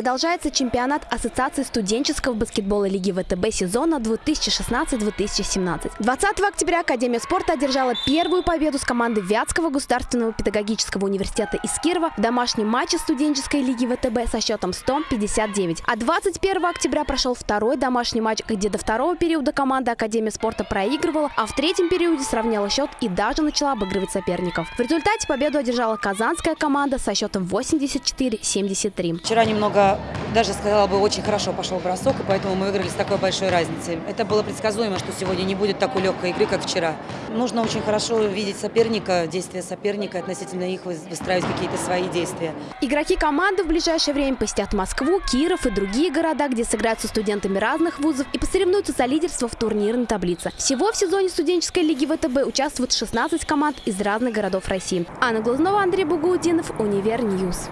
Продолжается чемпионат Ассоциации студенческого баскетбола Лиги ВТБ сезона 2016-2017. 20 октября Академия спорта одержала первую победу с командой Вятского государственного педагогического университета из Кирова в домашнем матче студенческой Лиги ВТБ со счетом 159. А 21 октября прошел второй домашний матч, где до второго периода команда Академия спорта проигрывала, а в третьем периоде сравняла счет и даже начала обыгрывать соперников. В результате победу одержала казанская команда со счетом 84-73. Вчера немного, даже сказала бы, очень хорошо пошел бросок, и поэтому мы выиграли с такой большой разницей. Это было предсказуемо, что сегодня не будет такой легкой игры, как вчера. Нужно очень хорошо видеть соперника, действия соперника, относительно их выстраивать какие-то свои действия. Игроки команды в ближайшее время посетят Москву, Киров и другие города, где сыграют со студентами разных вузов и посоревнуются за лидерство в турнирной таблице. Всего в сезоне студенческой лиги ВТБ участвуют 16 команд из разных городов России. Анна Глазнова, Андрей Бугудинов, Универ Ньюс.